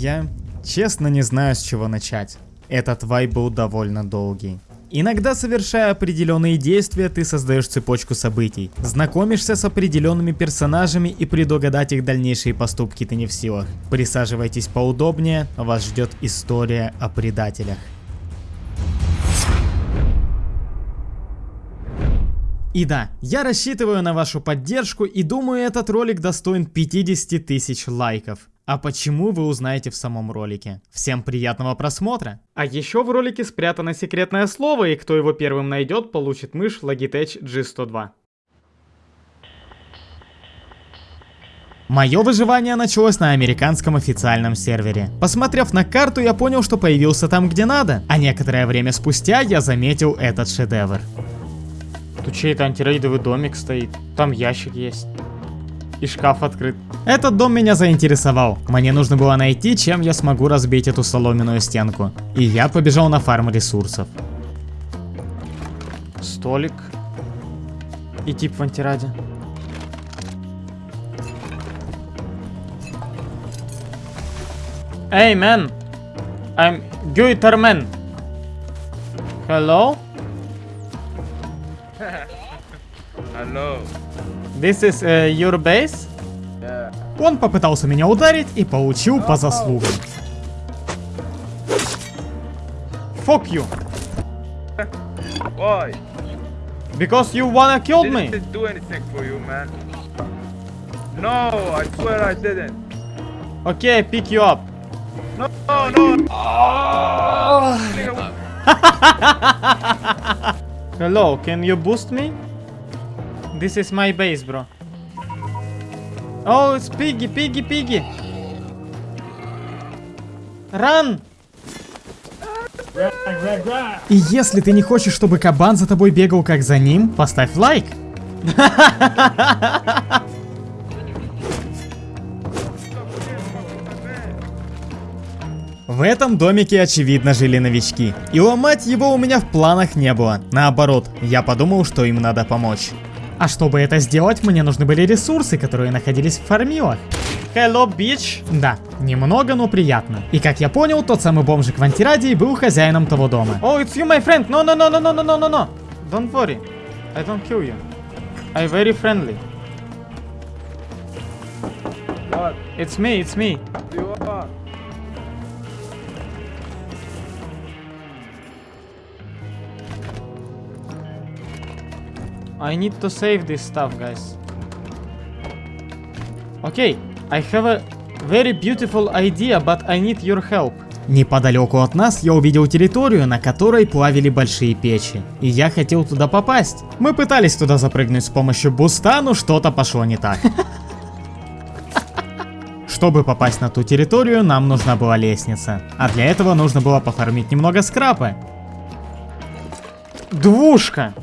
Я честно не знаю, с чего начать. Этот вайб был довольно долгий. Иногда, совершая определенные действия, ты создаешь цепочку событий. Знакомишься с определенными персонажами и предугадать их дальнейшие поступки ты не в силах. Присаживайтесь поудобнее, вас ждет история о предателях. И да, я рассчитываю на вашу поддержку и думаю этот ролик достоин 50 тысяч лайков. А почему вы узнаете в самом ролике? Всем приятного просмотра! А еще в ролике спрятано секретное слово, и кто его первым найдет, получит мышь Logitech G102. Мое выживание началось на американском официальном сервере. Посмотрев на карту, я понял, что появился там, где надо. А некоторое время спустя я заметил этот шедевр. Тут чей-то антирейдовый домик стоит. Там ящик есть и шкаф открыт. Этот дом меня заинтересовал. Мне нужно было найти, чем я смогу разбить эту соломенную стенку. И я побежал на фарм ресурсов. Столик. И тип в антираде. Эй, man! I'm Guiterman. Hello? Hello. This is uh, your base? Yeah. Он попытался меня ударить и получил по заслугам. Fuck you. Why? Because you wanna kill me. Didn't do anything for you, man. No, I swear I didn't. Okay, I pick you up. No, no, no. Hello, can you boost me? This is my base, bro. Oh, it's Piggy, Piggy, Piggy. Run! И если ты не хочешь, чтобы кабан за тобой бегал как за ним, поставь лайк. В этом домике очевидно жили новички. И ломать его у меня в планах не было. Наоборот, я подумал, что им надо помочь. А чтобы это сделать, мне нужны были ресурсы, которые находились в фармилах. Hello, bitch. Да, немного, но приятно. И как я понял, тот самый бомжик в антирадии был хозяином того дома. Oh, it's you, my friend. No, no, no, no, no, no, no, no, no. Don't worry. I don't kill you. I'm very friendly. What It's me, it's me. you want? I need to save this stuff, guys. Okay, I have a very beautiful idea, but I need your help. Неподалеку от нас я увидел территорию, на которой плавили большие печи. И я хотел туда попасть. Мы пытались туда запрыгнуть с помощью буста, но что-то пошло не так. Чтобы попасть на ту территорию, нам нужна была лестница. А для этого нужно было пофармить немного скрапа. Двушка!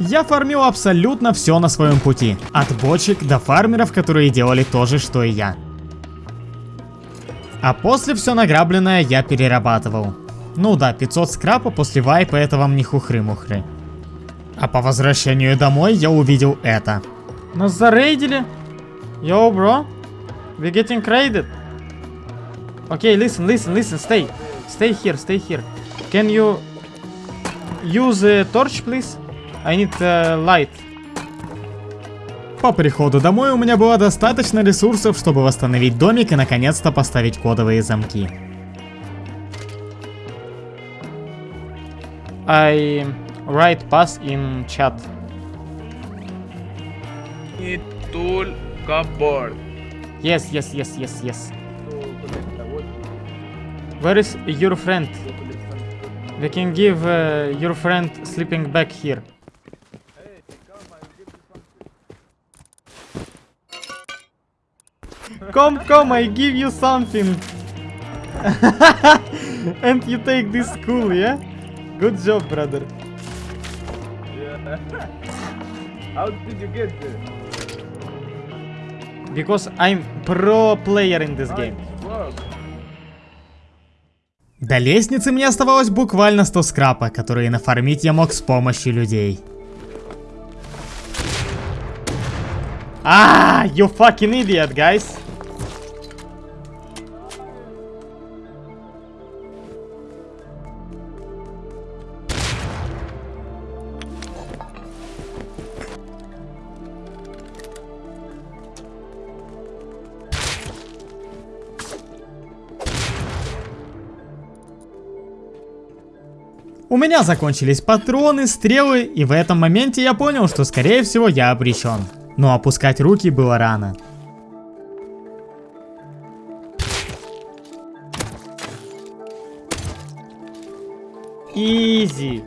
Я фармил абсолютно все на своем пути. От бочек до фармеров, которые делали то же, что и я. А после все награбленное я перерабатывал. Ну да, 500 скрапа после вайпа это вам не хухры-мухры. А по возвращению домой я увидел это. Нас зарейдили? Йоу, бро. We getting raided. Okay, listen, listen, listen, stay. Stay here, stay here. Can you use a torch, please? I need uh, light. По приходу домой у меня было достаточно ресурсов, чтобы восстановить домик и наконец-то поставить кодовые замки. I write pass in chat. Need tool cupboard. Yes, yes, yes, yes, yes. Where is your friend? We can give uh, your friend sleeping bag here. Come, come, I give you something. and you take this cool, yeah? Good job, brother. Yeah. How did you get there? Because I'm pro player in this game. До лестницы мне оставалось буквально 100 скрапа, которые нафармить я мог с помощью людей. Ah, you fucking idiot, guys. У меня закончились патроны, стрелы, и в этом моменте я понял, что скорее всего я обречен. Но опускать руки было рано. Изи.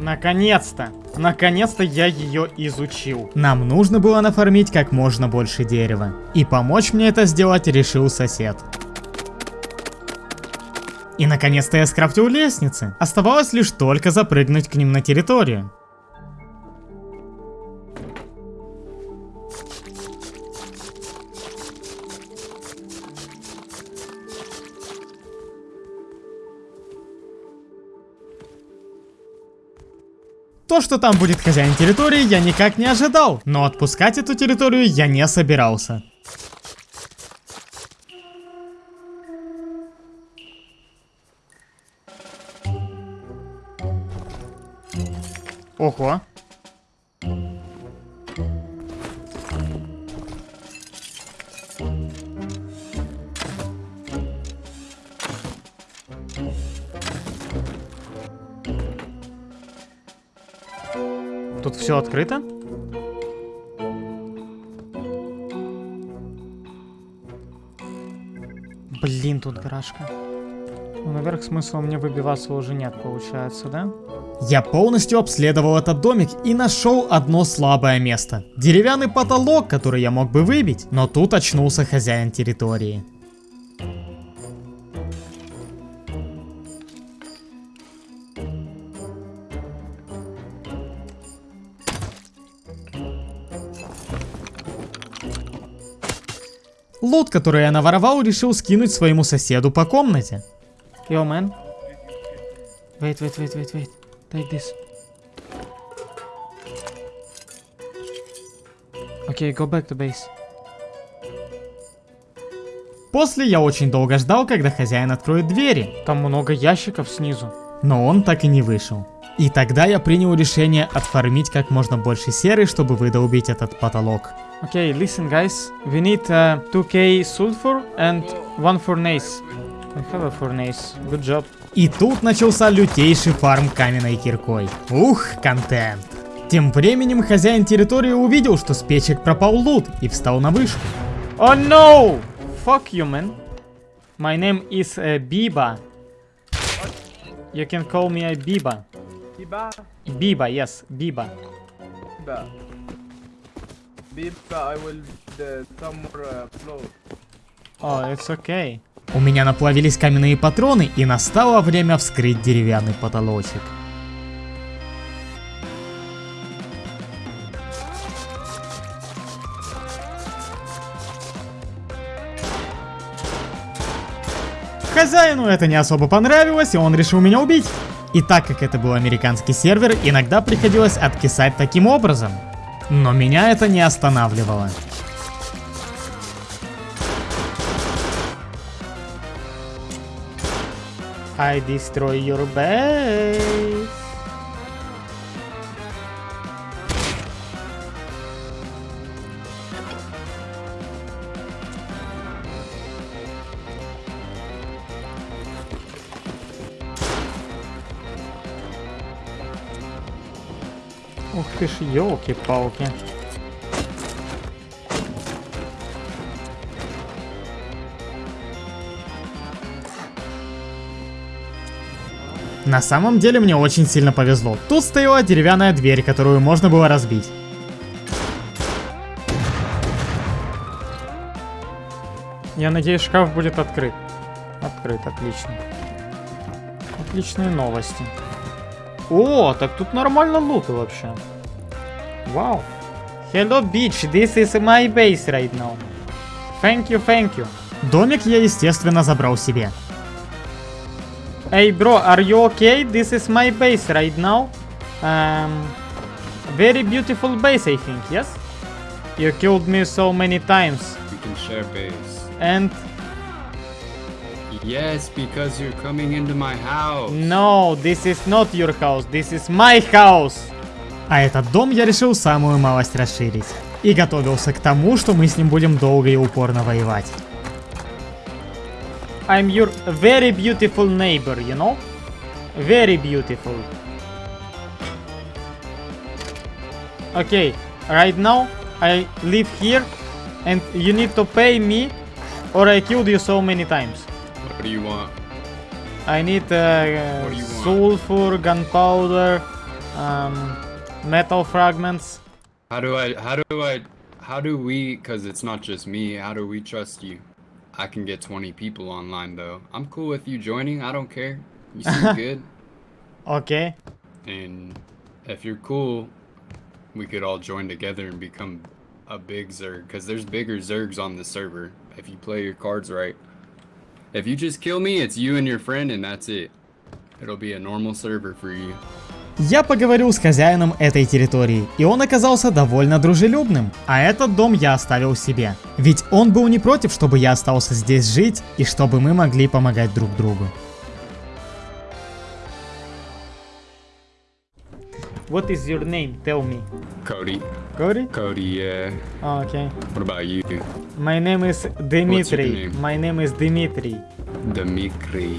Наконец-то. Наконец-то я ее изучил. Нам нужно было нафармить как можно больше дерева. И помочь мне это сделать решил сосед. И наконец-то я скрафтил лестницы. Оставалось лишь только запрыгнуть к ним на территорию. То, что там будет хозяин территории, я никак не ожидал, но отпускать эту территорию я не собирался. Ого. Тут все открыто? Блин, тут гаражка. Ну, наверх смысла мне выбиваться уже нет, получается, да? Я полностью обследовал этот домик и нашел одно слабое место. Деревянный потолок, который я мог бы выбить, но тут очнулся хозяин территории. Лут, который я наворовал, решил скинуть своему соседу по комнате. Yo, man. Wait, wait, wait, wait, wait. Take this. Okay, go back to base. После я очень долго ждал, когда хозяин откроет двери, Там много ящиков снизу. но он так и не вышел. И тогда я принял решение отфармить как можно больше серы, чтобы выдолбить этот потолок. Okay, listen, guys. We need uh, 2k sulfur and one furnace. We have a furnace. Good job. И тут начался лютейший фарм каменной киркой. Ух, контент. Тем временем хозяин территории увидел, что с печек пропал лут и встал на вышку. Oh no! Fuck you, man. My name is uh, Biba. You can call me a Biba. Biba, Biba, yes, Biba. Biba. Biba, I will uh, some more uh, flow. Oh, it's okay. У меня наплавились каменные патроны и настало время вскрыть деревянный потолочек. Хозяину это не особо понравилось, и он решил меня убить. И так как это был американский сервер, иногда приходилось откисать таким образом. Но меня это не останавливало. I destroy your base. Ух ты ж, елки-палки. На самом деле мне очень сильно повезло. Тут стояла деревянная дверь, которую можно было разбить. Я надеюсь, шкаф будет открыт. Открыт, отлично. Отличные новости. О, так тут нормально лута вообще. Вау. Hello, bitch, this is my base right now. Thank you, thank you. Домик я, естественно, забрал себе. Hey, bro, are you okay? This is my base right now. Um, very beautiful base, I think, yes? You killed me so many times. We can share base. And Yes, because you're coming into my house. no, this is not your house. This is my house. А этот дом я решил самую малость расширить. И готовился к тому, что мы с ним будем долго и упорно воевать. I'm your very beautiful neighbor, you know? Very beautiful. Okay, right now I live here and you need to pay me or I killed you so many times. What do you want? I need uh, What do you want? sulfur, gunpowder, um, metal fragments. How do I? How do I? How do we? Because it's not just me. How do we trust you? I can get 20 people online though. I'm cool with you joining. I don't care. You seem good. Okay. And if you're cool, we could all join together and become a big Zerg. Because there's bigger Zergs on the server if you play your cards right. If you just kill me, it's you and your friend, and that's it. It'll be a normal server for you. Я поговорил с хозяином этой территории, и он оказался довольно дружелюбным. А этот дом я оставил себе. Ведь он был не против, чтобы я остался здесь жить, и чтобы мы могли помогать друг другу. What is your name? Tell me. Cody. Cody? Cody, yeah. Okay. What about you? My name is Dmitry. name? My name is Dmitry. Dmitry.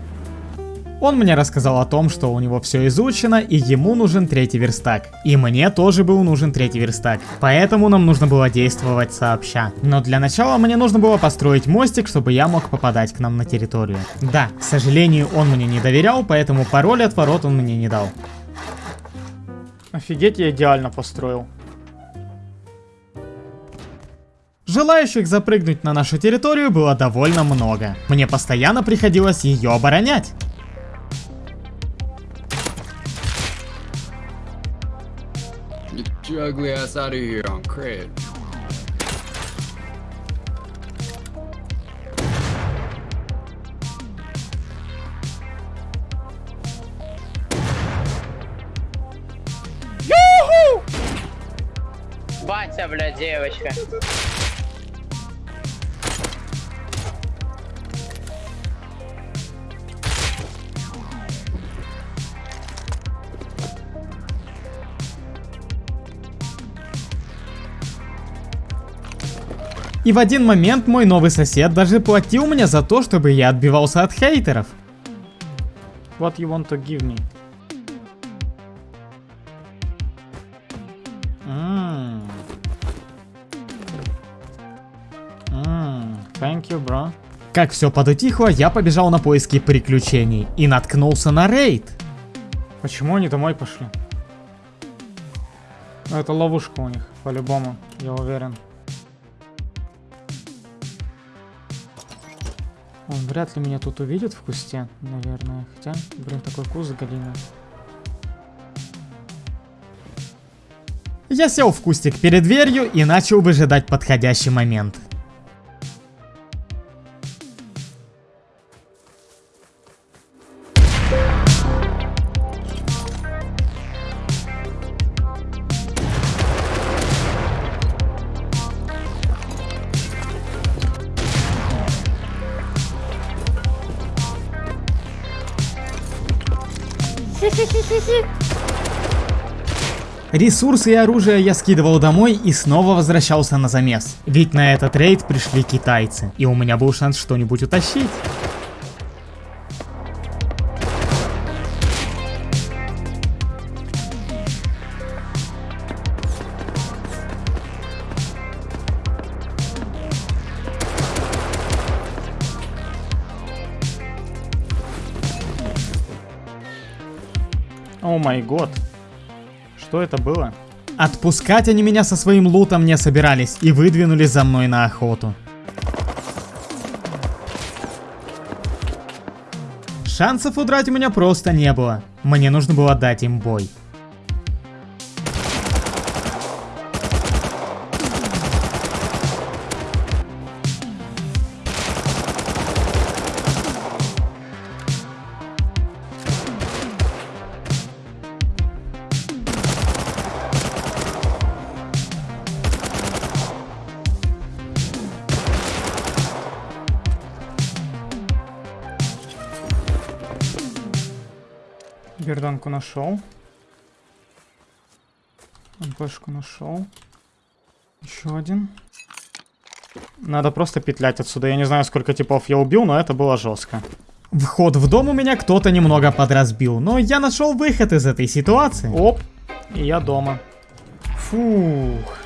Он мне рассказал о том, что у него все изучено, и ему нужен третий верстак. И мне тоже был нужен третий верстак. Поэтому нам нужно было действовать сообща. Но для начала мне нужно было построить мостик, чтобы я мог попадать к нам на территорию. Да, к сожалению, он мне не доверял, поэтому пароль от ворот он мне не дал. Офигеть, я идеально построил. Желающих запрыгнуть на нашу территорию было довольно много. Мне постоянно приходилось ее оборонять. your ugly ass out of here on cred. Батя, бля, девочка. И в один момент мой новый сосед даже платил мне за то, чтобы я отбивался от хейтеров. What you want to give me? Thank you, bro. Как все подутихло, я побежал на поиски приключений и наткнулся на рейд. Почему они домой пошли? Ну, это ловушка у них, по-любому, я уверен. Он вряд ли меня тут увидит в кусте, наверное. Хотя, блин, такой куст галина. Я сел в кустик перед дверью и начал выжидать подходящий момент. Ресурсы и оружие я скидывал домой и снова возвращался на замес. Ведь на этот рейд пришли китайцы, и у меня был шанс что-нибудь утащить. О май год. Что это было? Отпускать они меня со своим лутом не собирались и выдвинулись за мной на охоту. Шансов удрать у меня просто не было. Мне нужно было дать им бой. Берданку нашел. МПшку нашел. Еще один. Надо просто петлять отсюда. Я не знаю, сколько типов я убил, но это было жестко. Вход в дом у меня кто-то немного подразбил, но я нашел выход из этой ситуации. Оп, и я дома. Фух.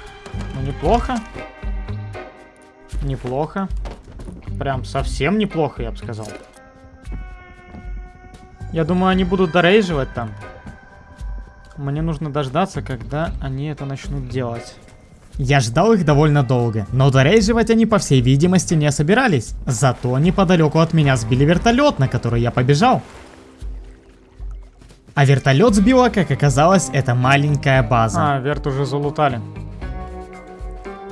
Ну, неплохо. Неплохо. Прям совсем неплохо, я бы сказал. Я думаю, они будут дорейживать там. Мне нужно дождаться, когда они это начнут делать. Я ждал их довольно долго, но дорейживать они по всей видимости не собирались. Зато неподалеку от меня сбили вертолет, на который я побежал. А вертолет сбила, как оказалось, это маленькая база. А, верт уже залутали.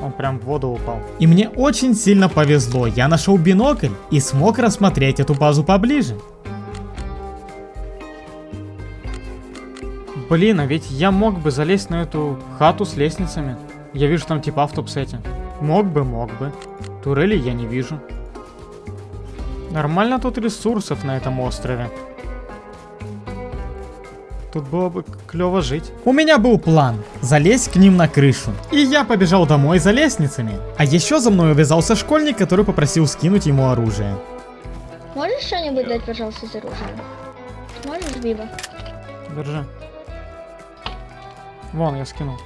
Он прям в воду упал. И мне очень сильно повезло, я нашел бинокль и смог рассмотреть эту базу поближе. Блин, а ведь я мог бы залезть на эту хату с лестницами. Я вижу там типа в топ-сете. Мог бы, мог бы. Турели я не вижу. Нормально тут ресурсов на этом острове. Тут было бы клево жить. У меня был план залезть к ним на крышу. И я побежал домой за лестницами. А еще за мной увязался школьник, который попросил скинуть ему оружие. Можешь что-нибудь дать, пожалуйста, из оружия? Можешь, Биба? Держи. Вон, я скинул.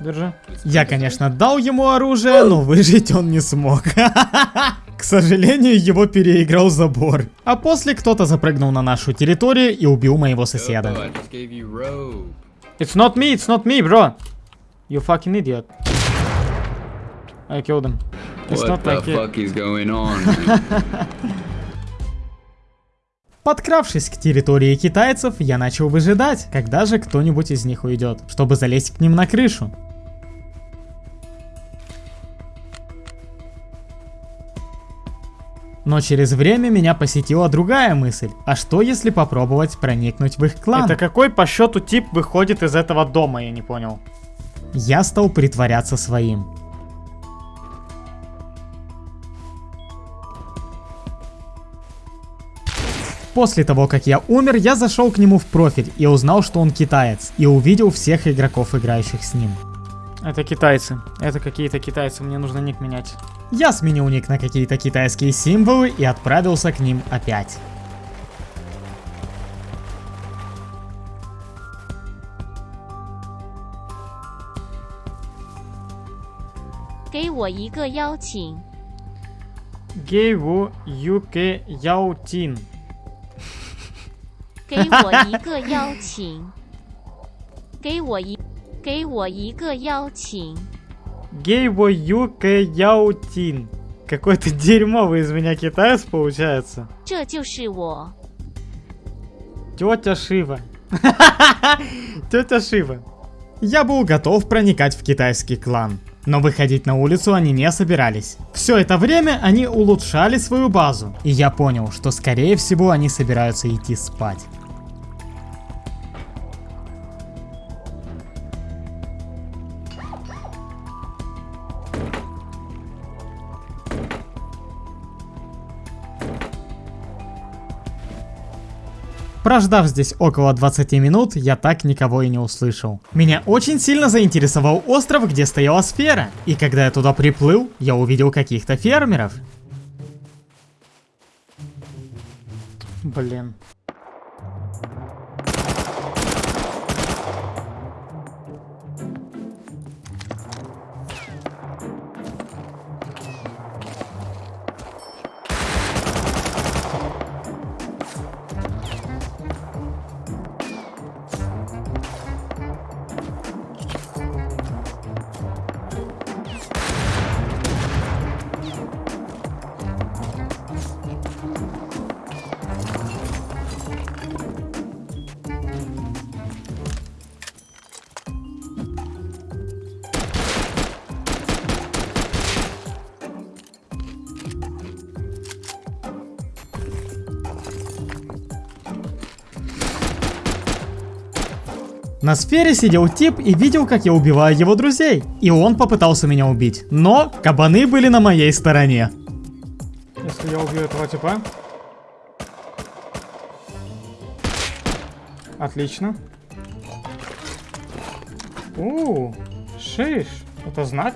Держи. Я, конечно, дал ему оружие, но выжить он не смог. К сожалению, его переиграл забор. А после кто-то запрыгнул на нашу территорию и убил моего соседа. It's not me, it's not me, bro. You fucking idiot. I killed him. It's What not the like it. fuck is going on? Подкравшись к территории китайцев, я начал выжидать, когда же кто-нибудь из них уйдет, чтобы залезть к ним на крышу. Но через время меня посетила другая мысль. А что если попробовать проникнуть в их клан? Это какой по счету тип выходит из этого дома, я не понял. Я стал притворяться своим. После того, как я умер, я зашел к нему в профиль и узнал, что он китаец, и увидел всех игроков, играющих с ним. Это китайцы. Это какие-то китайцы, мне нужно ник менять. Я сменил ник на какие-то китайские символы и отправился к ним опять. Гейву Юке Яутин. 给我一个邀请，给我一，给我一个邀请， Гейву Юке Яутин. Какой-то дерьмовый из меня китаец получается. 这就是我。 Тетя Шива. Тетя Шива. Я был готов проникать в китайский клан. Но выходить на улицу они не собирались. Все это время они улучшали свою базу. И я понял, что скорее всего они собираются идти спать. Прождав здесь около 20 минут, я так никого и не услышал. Меня очень сильно заинтересовал остров, где стояла сфера. И когда я туда приплыл, я увидел каких-то фермеров. Блин. На сфере сидел тип и видел, как я убиваю его друзей. И он попытался меня убить. Но кабаны были на моей стороне. Если я убью этого типа. Отлично. У, шиш. Это знак?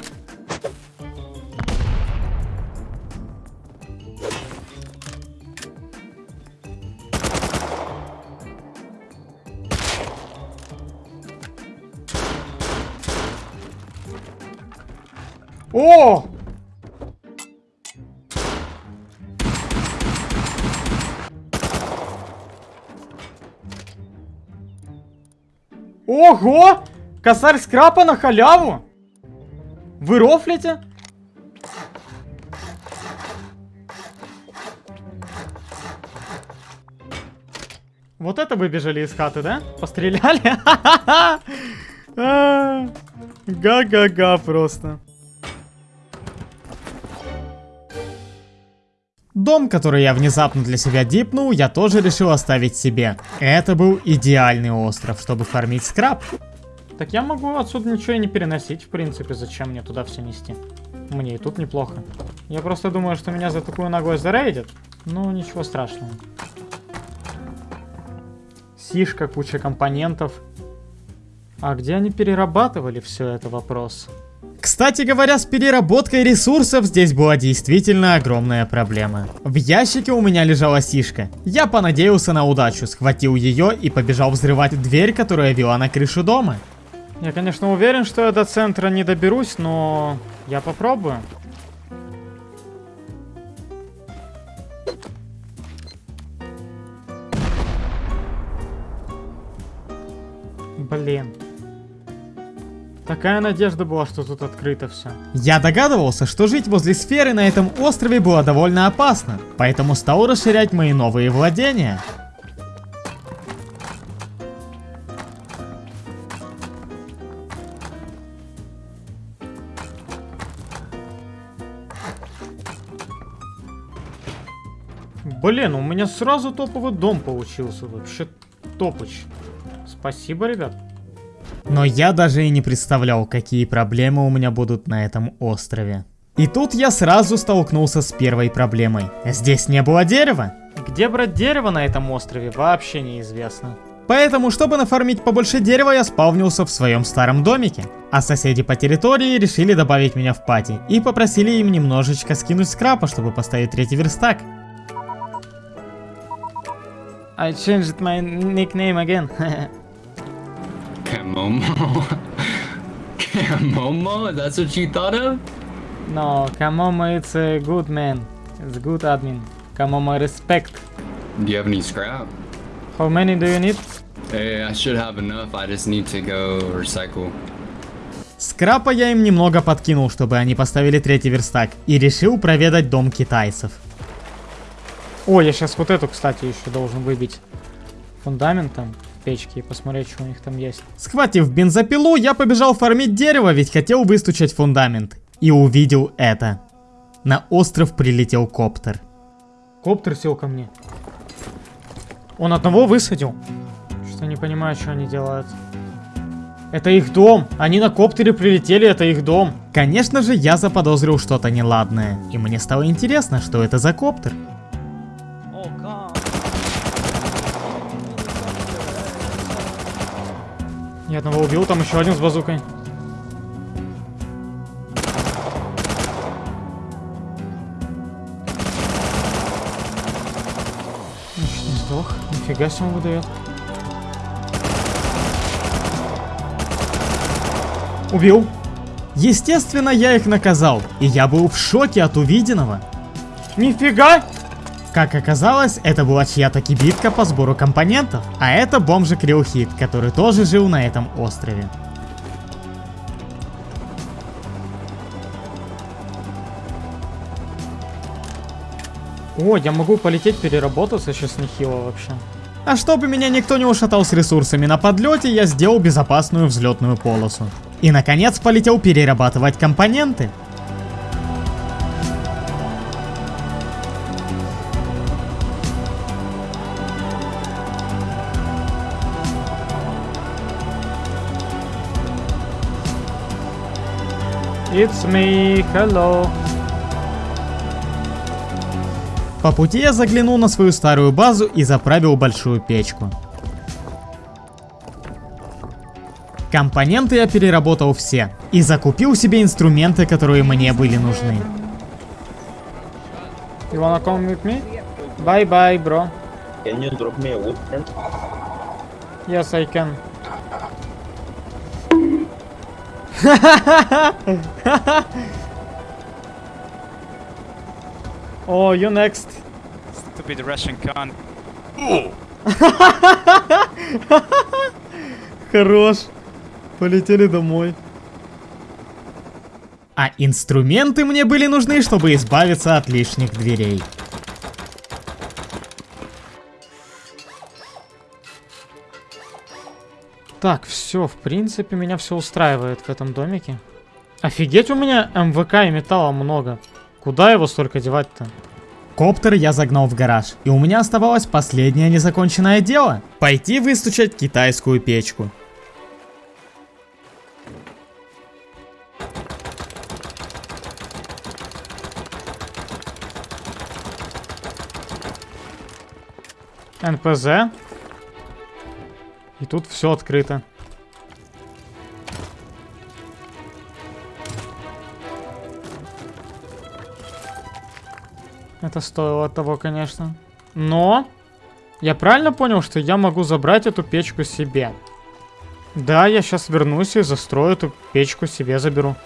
Ого! Косарь скрапа на халяву? Вы рофлите? Вот это вы бежали из хаты, да? Постреляли? Га-га-га просто. Дом, который я внезапно для себя дипнул, я тоже решил оставить себе. Это был идеальный остров, чтобы фармить скраб. Так я могу отсюда ничего и не переносить, в принципе, зачем мне туда все нести? Мне и тут неплохо. Я просто думаю, что меня за такую ногой зарейдят. Ну, ничего страшного. Сишка, куча компонентов. А где они перерабатывали все это вопрос? Кстати говоря, с переработкой ресурсов здесь была действительно огромная проблема. В ящике у меня лежала сишка. Я понадеялся на удачу, схватил ее и побежал взрывать дверь, которая вела на крышу дома. Я, конечно, уверен, что я до центра не доберусь, но я попробую. Блин. Такая надежда была, что тут открыто все. Я догадывался, что жить возле сферы на этом острове было довольно опасно, поэтому стал расширять мои новые владения. Блин, у меня сразу топовый дом получился. Вообще топыч. Спасибо, ребят. Но я даже и не представлял, какие проблемы у меня будут на этом острове. И тут я сразу столкнулся с первой проблемой. Здесь не было дерева. Где брать дерево на этом острове, вообще неизвестно. Поэтому, чтобы нафармить побольше дерева, я спавнился в своем старом домике. А соседи по территории решили добавить меня в пати и попросили им немножечко скинуть скрапа, чтобы поставить третий верстак. I changed my nickname again. Kamomo. Kamomo? That's what you thought of? no, Kamomo it's a good man. It's a good admin. Kamomo respect. Do you have any scrap? How many do you need? Hey, I should have enough. I just need to go recycle. Скрапа я им немного подкинул, чтобы они поставили третий верстак, и решил проведать дом китайцев. О, я сейчас вот эту, кстати, еще должен выбить фундаментом печки и посмотреть, что у них там есть. Схватив бензопилу, я побежал фармить дерево, ведь хотел выстучать фундамент. И увидел это. На остров прилетел коптер. Коптер сел ко мне. Он одного высадил? Что не понимаю, что они делают. Это их дом. Они на коптере прилетели, это их дом. Конечно же, я заподозрил что-то неладное. И мне стало интересно, что это за коптер. Я одного убил, там еще один с базукой. Значит, не сдох. Нифига себе он выдает. Убил. Естественно, я их наказал, и я был в шоке от увиденного. Нифига! Как оказалось, это была чья-то кибитка по сбору компонентов, а это бомжик Рилхит, который тоже жил на этом острове. О, я могу полететь переработаться сейчас нехило вообще. А чтобы меня никто не ушатал с ресурсами на подлете, я сделал безопасную взлетную полосу. И наконец полетел перерабатывать компоненты. It's me, hello. По пути я заглянул на свою старую базу и заправил большую печку. Компоненты я переработал все и закупил себе инструменты, которые мне были нужны. You wanna come with me? Bye bye, bro. Can you drop me a wood? Yes, I can. oh, you next. Stupid Russian cunt. Хорош. Полетели домой. А инструменты мне были нужны, чтобы избавиться от лишних дверей. Так, все, в принципе, меня все устраивает в этом домике. Офигеть, у меня МВК и металла много. Куда его столько девать-то? Коптер я загнал в гараж, и у меня оставалось последнее незаконченное дело. Пойти выстучать китайскую печку. НПЗ. И тут все открыто. Это стоило того, конечно. Но я правильно понял, что я могу забрать эту печку себе? Да, я сейчас вернусь и застрою эту печку себе заберу.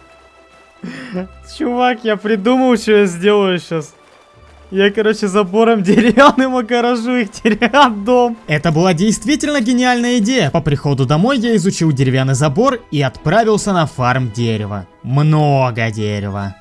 Чувак, я придумал, что я сделаю сейчас. Я, короче, забором деревянным огорожу их теряет дом. Это была действительно гениальная идея. По приходу домой я изучил деревянный забор и отправился на фарм дерева. Много дерева.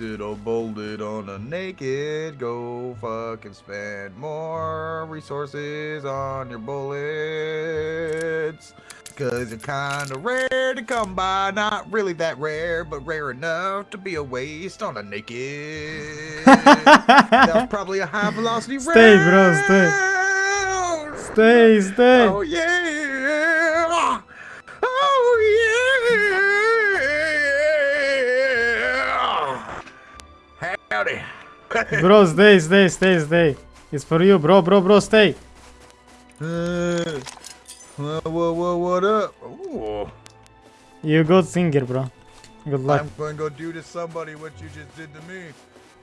wasted or bolted on a naked. Go fucking spend more resources on your bullets. Cause you're kinda rare to come by. Not really that rare, but rare enough to be a waste on a naked. That's probably a high velocity Stay, round. bro, stay. Stay, stay. Oh, yeah. Howdy. Bro, stay, stay, stay, stay. It's for you, bro, bro, bro, stay. Uh, what, what, what, up? Ooh, You good singer, bro. Good luck. I'm gonna go do to somebody what you just did to me.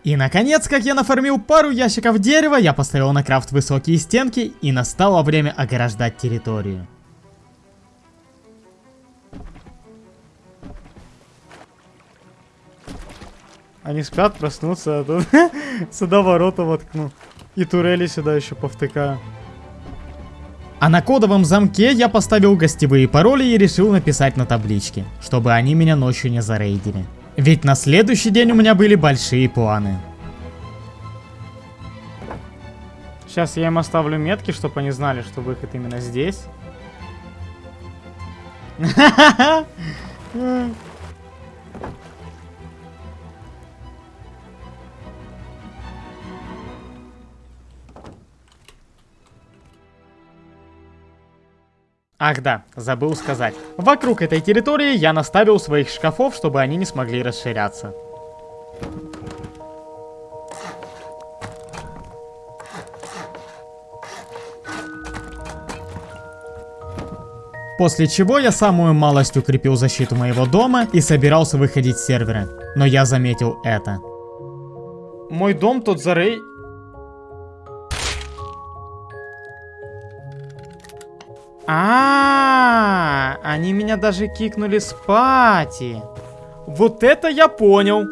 И наконец, как я нафармил пару ящиков дерева, я поставил на крафт высокие стенки и настало время ограждать территорию. Они спят, проснутся, а тут сюда ворота воткну. И турели сюда еще повтыкаю. А на кодовом замке я поставил гостевые пароли и решил написать на табличке, чтобы они меня ночью не зарейдили. Ведь на следующий день у меня были большие планы. Сейчас я им оставлю метки, чтобы они знали, что выход именно здесь. Ах да, забыл сказать. Вокруг этой территории я наставил своих шкафов, чтобы они не смогли расширяться. После чего я самую малость укрепил защиту моего дома и собирался выходить с сервера. Но я заметил это. Мой дом тут зарей... А, они меня даже кикнули с пати. Вот это я понял.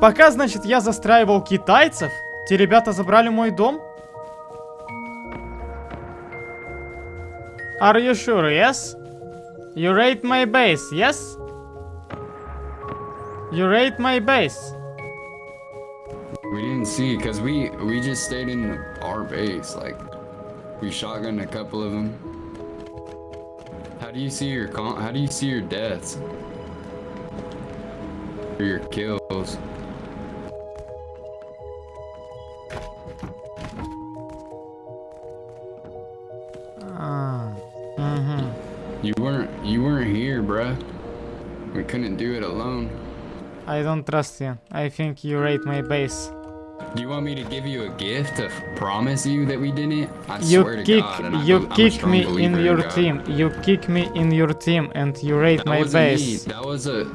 Пока, значит, я застраивал китайцев, те ребята забрали мой дом? Are you sure, yes? You raid my base, yes? You raid my base. We didn't see because we we just stayed in our base. Like we shotgunned a couple of them. How do you see your con how do you see your deaths? Or your kills? Uh. You weren't you weren't here, bruh. We couldn't do it alone. I don't trust you. I think you raid my base. Do you want me to give you a gift to promise you that we didn't? I You swear to kick, God, and I you I'm kick strong me in your God. team. You kick me in your team, and you raid That my wasn't me. base. That was a.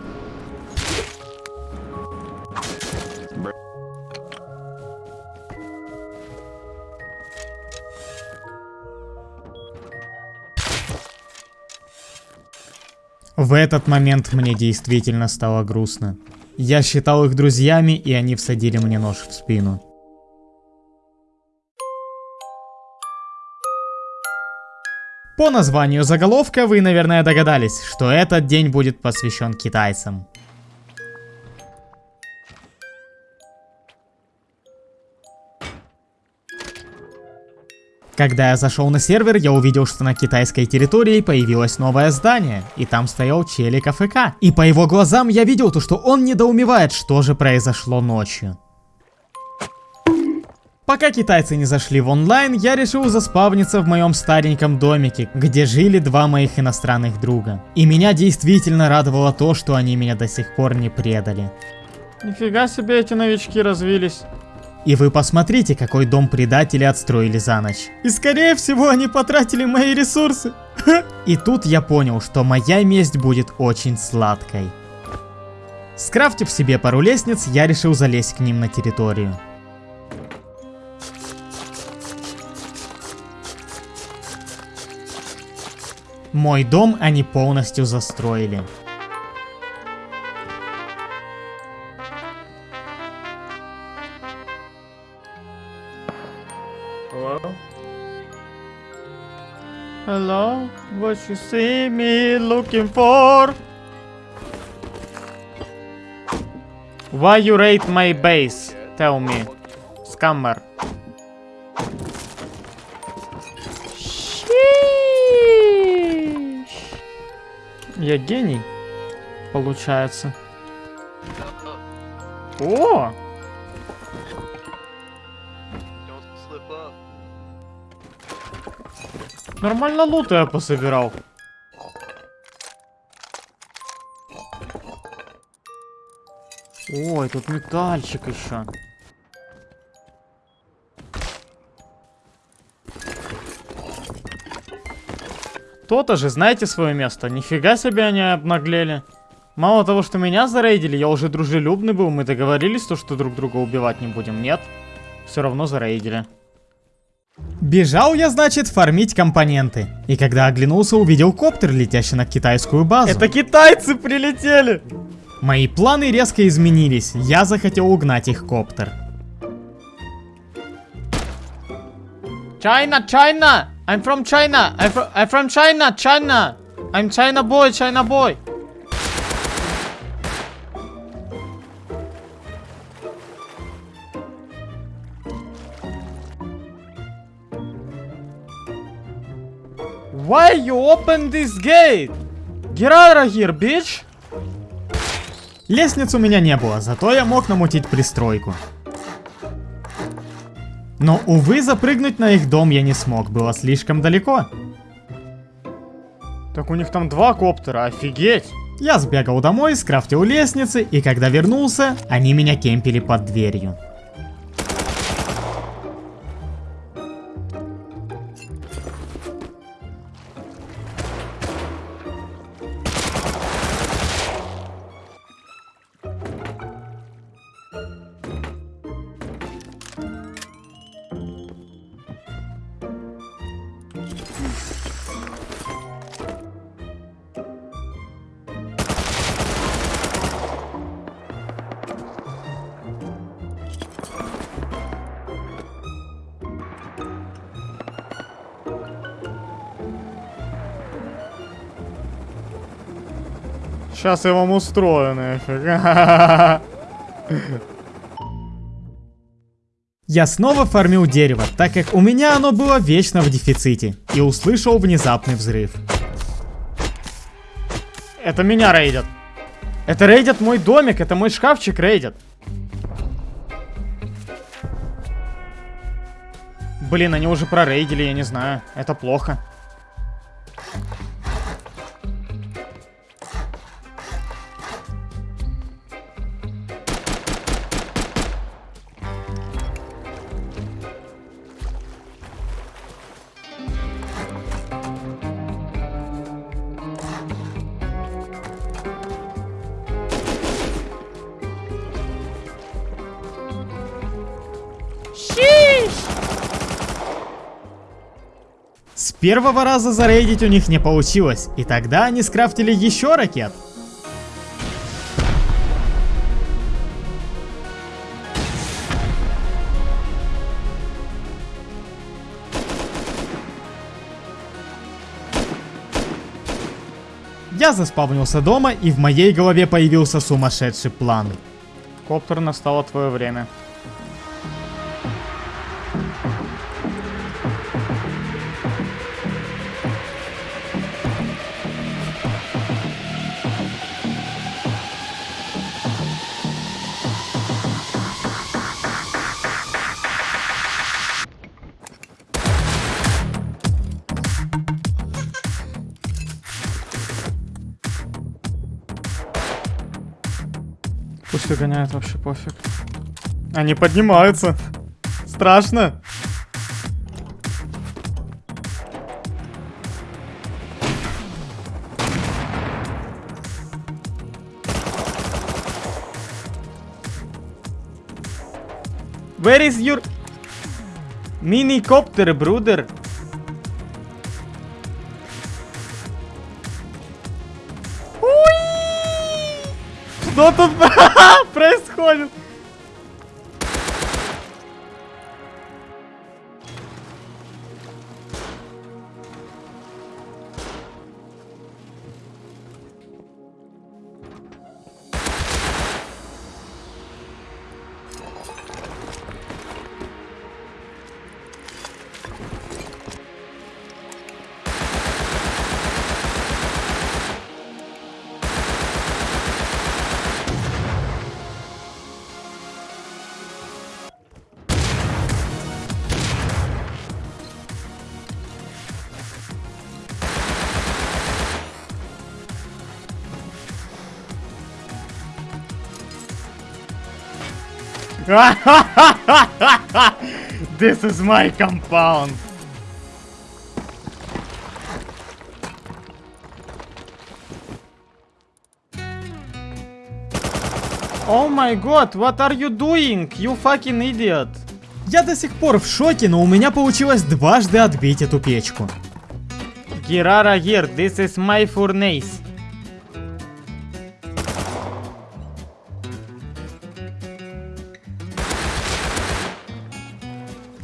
В этот момент мне действительно стало грустно. Я считал их друзьями, и они всадили мне нож в спину. По названию заголовка вы, наверное, догадались, что этот день будет посвящен китайцам. Когда я зашел на сервер, я увидел, что на китайской территории появилось новое здание, и там стоял челик АФК. И по его глазам я видел то, что он недоумевает, что же произошло ночью. Пока китайцы не зашли в онлайн, я решил заспавниться в моем стареньком домике, где жили два моих иностранных друга. И меня действительно радовало то, что они меня до сих пор не предали. Нифига себе эти новички развились. И вы посмотрите, какой дом предатели отстроили за ночь. И скорее всего они потратили мои ресурсы. И тут я понял, что моя месть будет очень сладкой. Скрафтив себе пару лестниц, я решил залезть к ним на территорию. Мой дом они полностью застроили. Hello, what you see me looking for? Why you raid my base? Tell me, scammer. Sheesh. Я гений, получается. О! Нормально лута я пособирал. Ой, тут метальчик еще. То-то же, знаете свое место. Нифига себе они обнаглели. Мало того, что меня зарейдили, я уже дружелюбный был. Мы договорились, то, что друг друга убивать не будем. Нет. Все равно зарейдили. Бежал я, значит, фармить компоненты. И когда оглянулся, увидел коптер, летящий на китайскую базу. Это китайцы прилетели! Мои планы резко изменились. Я захотел угнать их коптер. China, China! I'm from China! I'm from, I'm from China, China! I'm China boy, China boy! Why you open this gate? Get out of here, bitch! Лестниц у меня не было, зато я мог намутить пристройку. Но, увы, запрыгнуть на их дом я не смог, было слишком далеко. Так у них там два коптера, офигеть! Я сбегал домой, скрафтил лестницы, и когда вернулся, они меня кемпили под дверью. Сейчас я вам устрою нафиг. Я снова фармил дерево, так как у меня оно было вечно в дефиците, и услышал внезапный взрыв. Это меня рейдят. Это рейдят мой домик, это мой шкафчик рейдят. Блин, они уже прорейдили, я не знаю. Это плохо. Первого раза зарейдить у них не получилось, и тогда они скрафтили еще ракет. Я заспавнился дома, и в моей голове появился сумасшедший план. Коптер, настало твое время. Выгоняют, вообще пофиг. Они поднимаются. Страшно. Where is your mini copter, brother? This is my compound. Oh my god, what are you doing? You fucking idiot. Я до сих пор в шоке, но у меня получилось дважды отбить эту печку. Girara here, this is my furnace.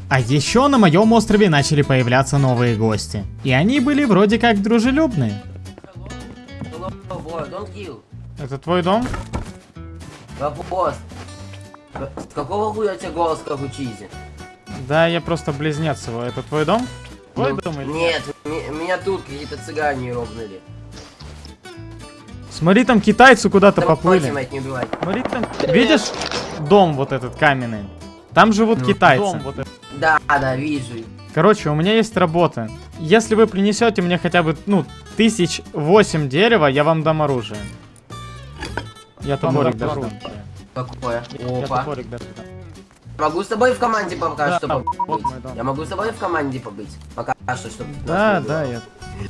А еще на моем острове начали появляться новые гости. И они были вроде как дружелюбные. Это твой дом? Вопрос. С какого хуя у тебя голос как у Чизи? Да, я просто близнец его. Это твой дом? Твой Ну, дом или Нет, м- меня тут какие-то цыгане робнули. Смотри, там китайцы куда-то поплыли. Смотри, там... Видишь дом вот этот каменный? Там живут Ну, китайцы. дом вот Да, да, вижу. Короче, у меня есть работа. Если вы принесете мне хотя бы, ну, тысяч восемь дерева, я вам дам оружие. Я топорик дам даже оружие. дам. Какое? Я Опа. топорик даже дам. Могу с тобой в команде пока Да, что побыть. Я могу с тобой в команде побыть. Пока что, чтобы... Да, да, я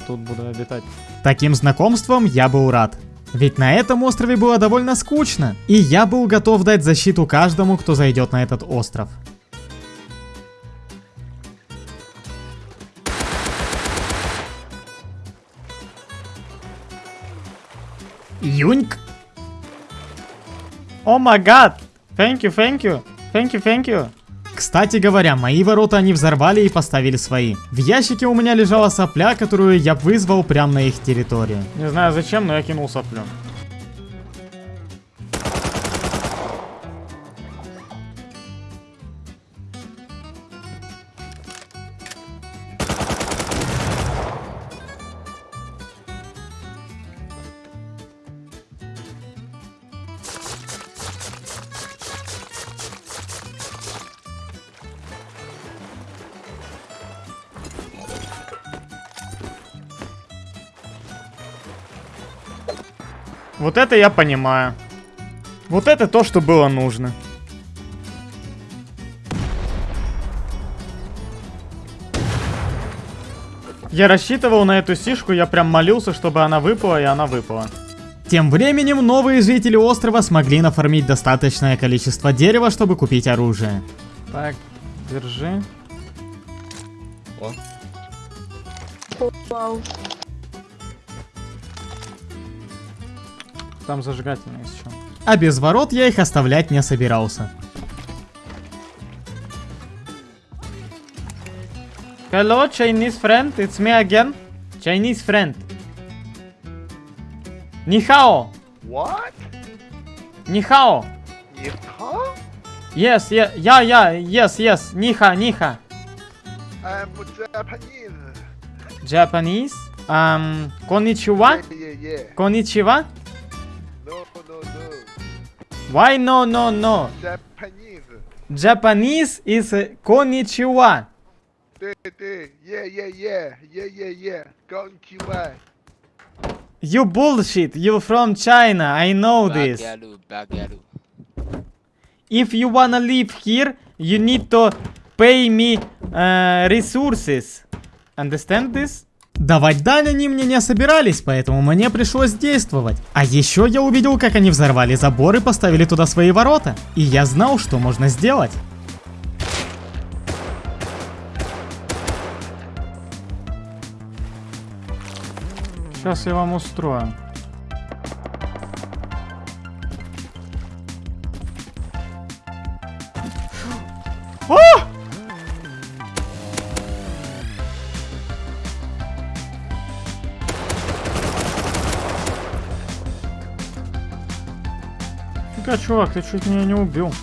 тут буду обитать. Таким знакомством я был рад. Ведь на этом острове было довольно скучно, и я был готов дать защиту каждому, кто зайдет на этот остров. Юньк! О май гад! Thank you, thank you. Thank you, thank you. Кстати говоря, мои ворота они взорвали и поставили свои. В ящике у меня лежала сопля, которую я вызвал прямо на их территорию. Не знаю зачем, но я кинул соплю. Вот это я понимаю. Вот это то, что было нужно. Я рассчитывал на эту сишку, я прям молился, чтобы она выпала, и она выпала. Тем временем новые жители острова смогли нафармить достаточное количество дерева, чтобы купить оружие. Так, держи. О, Вау. Там зажигательный есть еще. А без ворот я их оставлять не собирался. Hello, Chinese friend, it's me again. Chinese friend. Нихао! What? Нихао! Yeehaw? Yes, yeah, yeah, yeah, yes, yes. Ниха, ниха. I'm Japanese. Japanese. Um, konnichiwa? Yeah, yeah, yeah. Konnichiwa? Why no, no, no? Japanese. Japanese is uh, konnichiwa. Yeah, yeah, yeah, yeah, yeah, yeah, yeah. Konnichiwa. You bullshit. You from China. I know this. If you wanna live here, you need to pay me uh, resources. Understand this? Давать дань они мне не собирались, поэтому мне пришлось действовать. А еще я увидел, как они взорвали забор и поставили туда свои ворота. И я знал, что можно сделать. Сейчас я вам устрою. Фига, чувак, ты чуть меня не убил.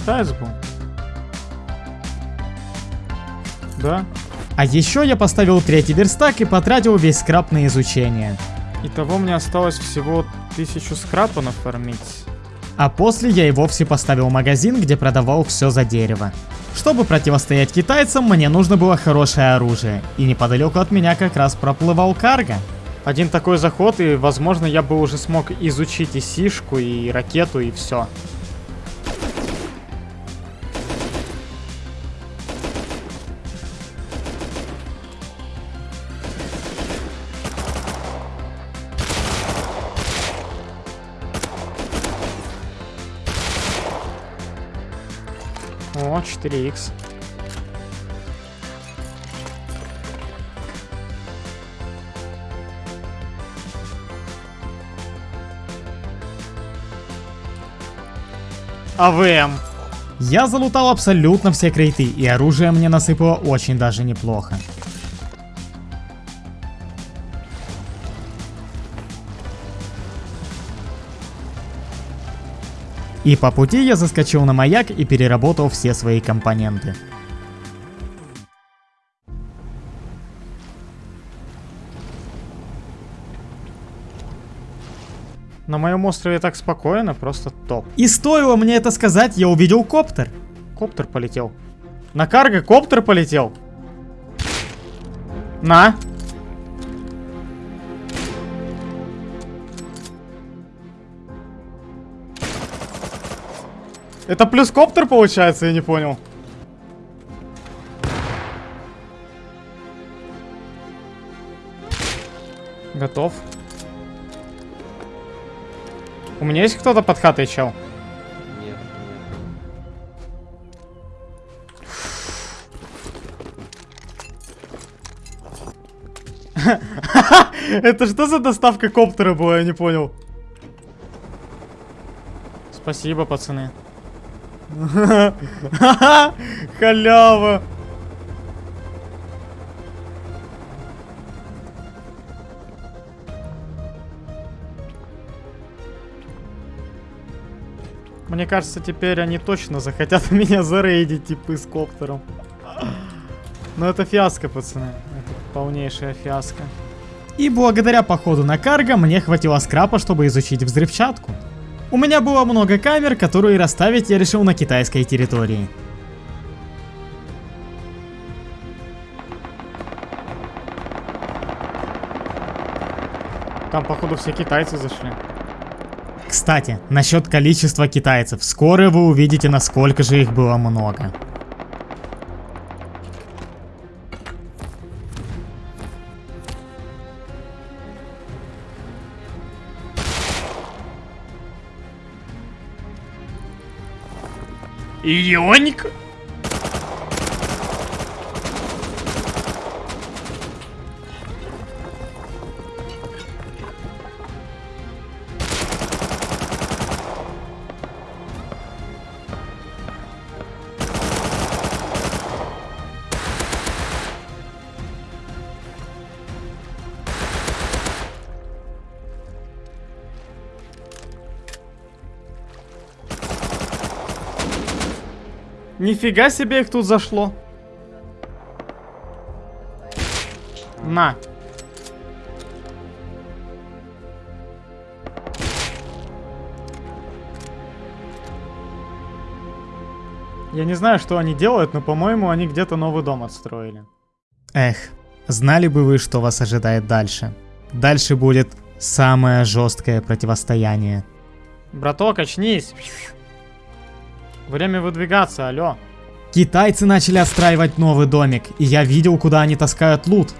Китаец был. Да? А еще я поставил третий верстак и потратил весь скраб на изучение. Итого мне осталось всего тысячу скрапа нафармить. А после я и вовсе поставил магазин, где продавал все за дерево. Чтобы противостоять китайцам, мне нужно было хорошее оружие. И неподалеку от меня как раз проплывал карго. Один такой заход, и, возможно, я бы уже смог изучить и сишку, и ракету, и все. О, 4х. АВМ. Я залутал абсолютно все крейты, и оружие мне насыпало очень даже неплохо. И по пути я заскочил на маяк и переработал все свои компоненты. На моем острове так спокойно, просто топ. И стоило мне это сказать, я увидел коптер. Коптер полетел. На карго коптер полетел. На. Это плюс коптер получается, я не понял. Готов. У меня есть кто-то под хатой, чел? Нет, нет. Это что за доставка коптера была, я не понял. Спасибо, пацаны. Халява. Мне кажется, теперь они точно захотят меня зарейдить, типа, с коптером. Но это фиаско, пацаны. Это полнейшая фиаско. И благодаря походу на карго мне хватило скрапа, чтобы изучить взрывчатку. У меня было много камер, которые расставить я решил на китайской территории. Там, походу, все китайцы зашли. Кстати, насчет количества китайцев. Скоро вы увидите, насколько же их было много. Ионик? Нифига себе их тут зашло. На. Я не знаю, что они делают, но, по-моему, они где-то новый дом отстроили. Эх, знали бы вы, что вас ожидает дальше. Дальше будет самое жесткое противостояние. Браток, очнись. Время выдвигаться, алло. Китайцы начали отстраивать новый домик, и я видел, куда они таскают лут.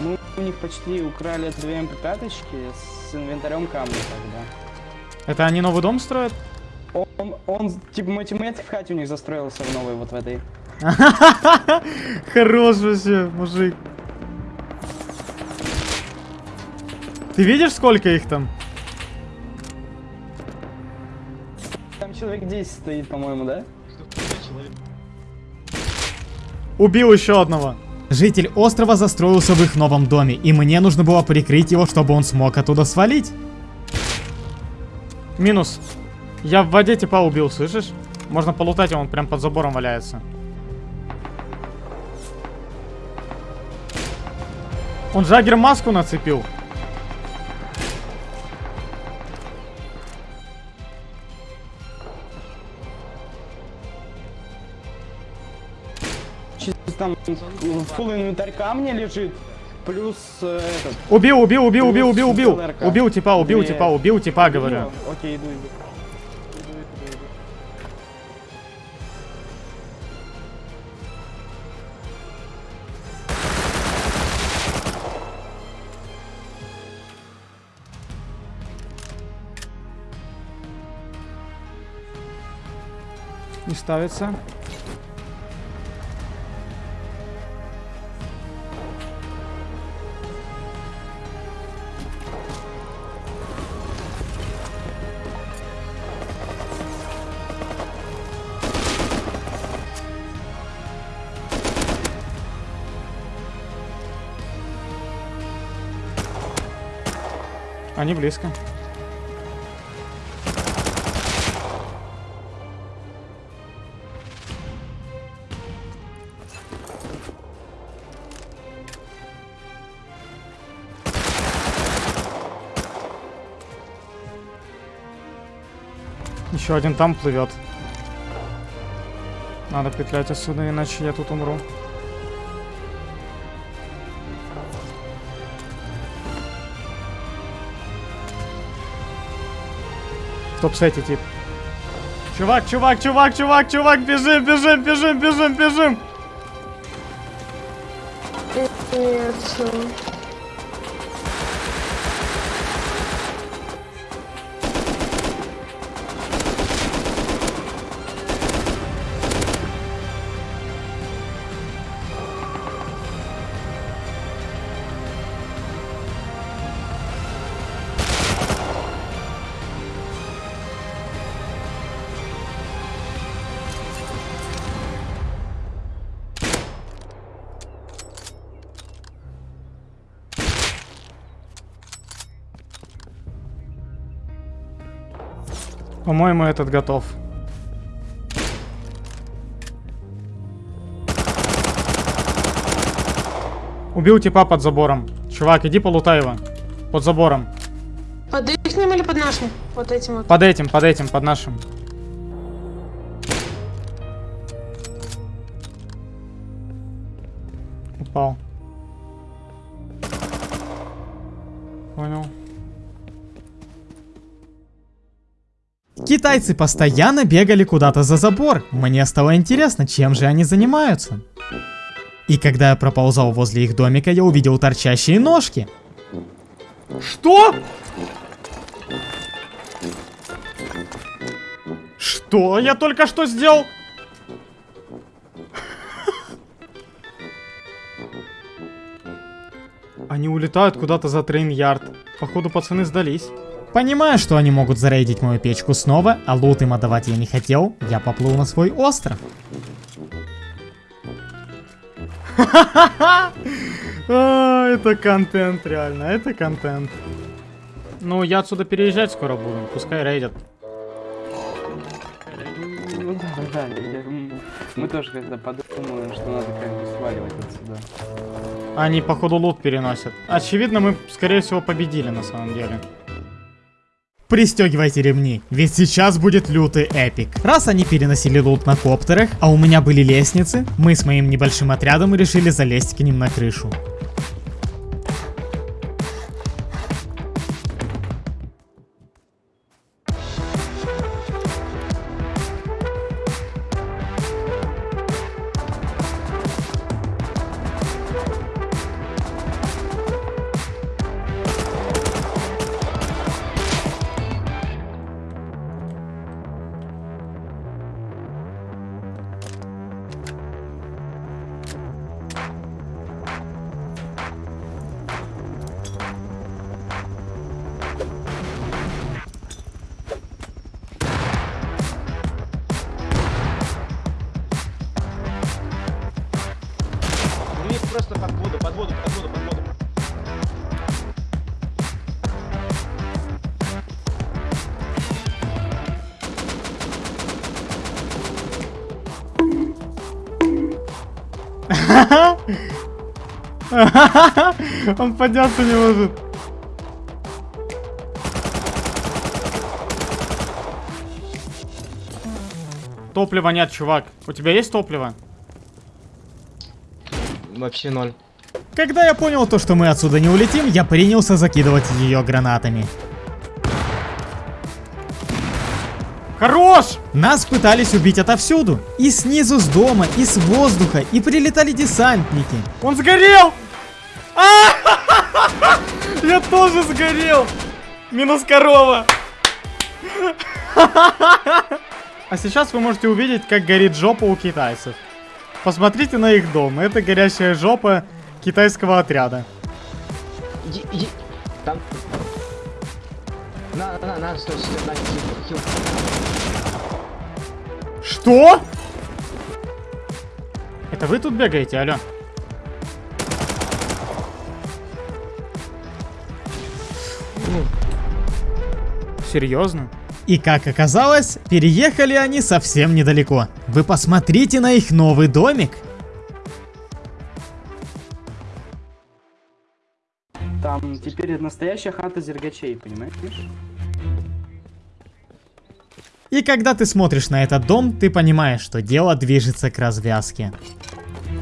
Мы у них почти украли две mp5 с инвентарем камня тогда. Это они новый дом строят? Он, он типа мой тиммейт в хате у них застроился в новой вот в этой. Хорош вообще, мужик. Ты видишь, сколько их там? Там человек 10 стоит, по-моему, да? Убил еще одного. Житель острова застроился в их новом доме, и мне нужно было прикрыть его, чтобы он смог оттуда свалить. Минус. Я в воде типа убил, слышишь? Можно полутать, он прям под забором валяется. Он Джаггер маску нацепил. Чисто там фул инвентарь камня лежит. Плюс э, этот. Убил, убил, убил, убил, убил, убил. Убил типа, убил типа, убил типа, говорю. Ну, Окей, иду, иду. Ставится. Они близко. Еще один там плывет. Надо петлять отсюда, иначе я тут умру. Стоп, сети, тип. Чувак, чувак, чувак, чувак, чувак, бежим, бежим, бежим, бежим, бежим. Нет. По-моему, этот готов. Убил типа под забором. Чувак, иди полутай его. Под забором. Под их или под нашим? Вот этим вот. Под этим, под этим, под нашим. Китайцы постоянно бегали куда-то за забор. Мне стало интересно, чем же они занимаются. И когда я проползал возле их домика, я увидел торчащие ножки. Что? Что я только что сделал? Они улетают куда-то за трейн-ярд. Походу, пацаны сдались. Понимая, что они могут зарейдить мою печку снова, а лут им отдавать я не хотел, я поплыл на свой остров. А, это контент, реально, это контент. Ну, я отсюда переезжать скоро буду, пускай рейдят. Ну да, да, м, мы тоже когда подумаем, что надо как бы сваливать отсюда. Они, походу, лут переносят. Очевидно, мы, скорее всего, победили на самом деле. Пристегивайте ремни, ведь сейчас будет лютый эпик. Раз они переносили лут на коптерах, а у меня были лестницы, мы с моим небольшим отрядом решили залезть к ним на крышу. Он подняться не может. Топлива нет, чувак. У тебя есть топливо? Вообще ноль. Когда я понял то, что мы отсюда не улетим, я принялся закидывать ее гранатами. Хорош! Нас пытались убить отовсюду. И снизу с дома, и с воздуха, и прилетали десантники. Он сгорел! Я тоже сгорел! Минус корова! А сейчас вы можете увидеть, как горит жопа у китайцев. Посмотрите на их дом. Это горящая жопа китайского отряда. Там. На, на, на, стой, стой, на, хил, хил. Что? Это вы тут бегаете, алло? Серьезно? И как оказалось, переехали они совсем недалеко. Вы посмотрите на их новый домик. Там теперь настоящая хата зергачей, понимаешь? И когда ты смотришь на этот дом, ты понимаешь, что дело движется к развязке.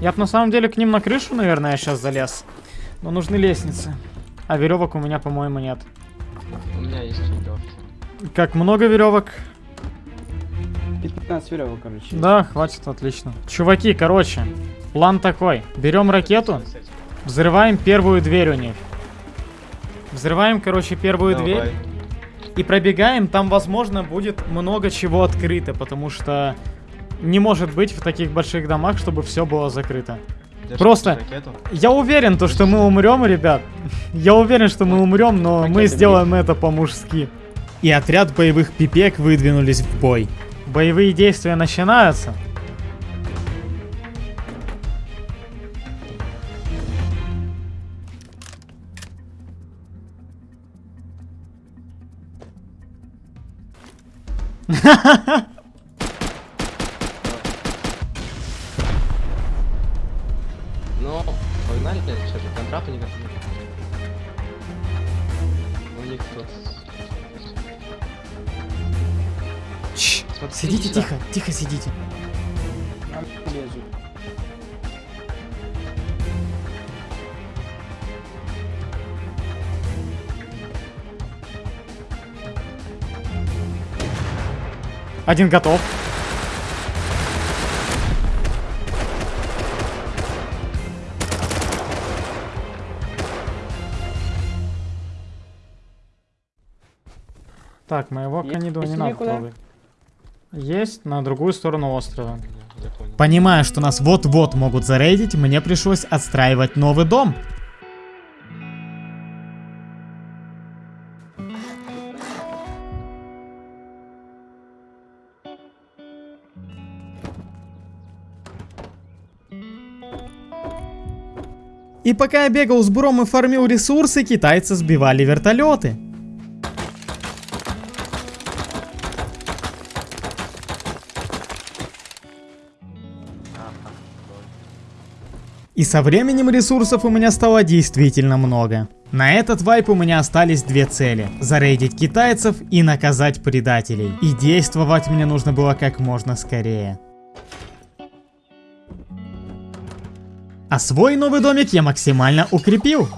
Я бы на самом деле к ним на крышу, наверное, сейчас залез. Но нужны лестницы. А веревок у меня, по-моему, нет. У меня есть веревки. Как много веревок? 15 веревок, короче. Да, хватит, отлично. Чуваки, короче, план такой. Берем ракету, взрываем первую дверь у них. Взрываем, короче, первую дверь. И пробегаем, там, возможно, будет много чего открыто, потому что не может быть в таких больших домах, чтобы все было закрыто. Просто, я уверен, то, что мы умрем, ребят. Я уверен, что мы умрем, но мы сделаем это по-мужски. И отряд боевых пипек выдвинулись в бой. Боевые действия начинаются. Ну, Сидите Иди тихо, тихо сидите. Один готов. Так, моего Есть? не надо трогать. Есть на другую сторону острова. Понимая, что нас вот-вот могут зарейдить, мне пришлось отстраивать новый дом. И пока я бегал с буром и фармил ресурсы, китайцы сбивали вертолеты. И со временем ресурсов у меня стало действительно много. На этот вайп у меня остались две цели. Зарейдить китайцев и наказать предателей. И действовать мне нужно было как можно скорее. А свой новый домик я максимально укрепил.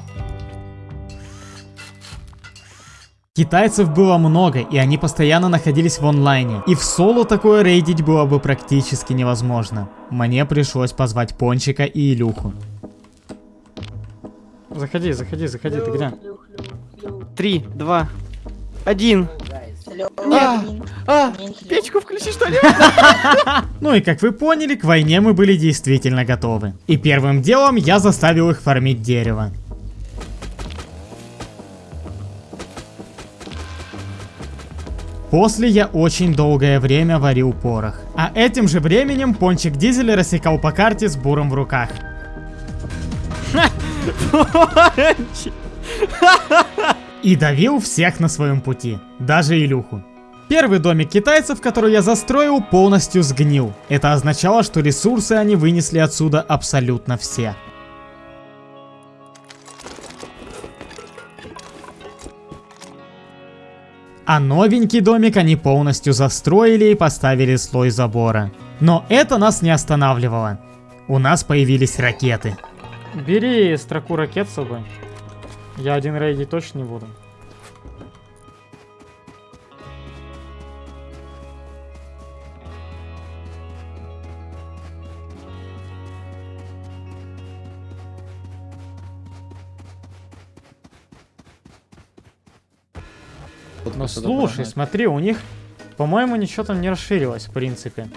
Китайцев было много, и они постоянно находились в онлайне. И в соло такое рейдить было бы практически невозможно. Мне пришлось позвать Пончика и Илюху. Заходи, заходи, заходи, ты где? Три, два, один. Нет. А, печку включи что ли? Ну и как вы поняли, к войне мы были действительно готовы. И первым делом я заставил их фармить дерево. После я очень долгое время варил порох. А этим же временем Пончик Дизель рассекал по карте с буром в руках. И давил всех на своем пути, даже Илюху. Первый домик китайцев, который я застроил, полностью сгнил. Это означало, что ресурсы они вынесли отсюда абсолютно все. А новенький домик они полностью застроили и поставили слой забора. Но это нас не останавливало. У нас появились ракеты. Бери строку ракет с собой. Я один рейдить точно не буду. Ну слушай, смотри, у них, по-моему, ничего там не расширилось, в принципе.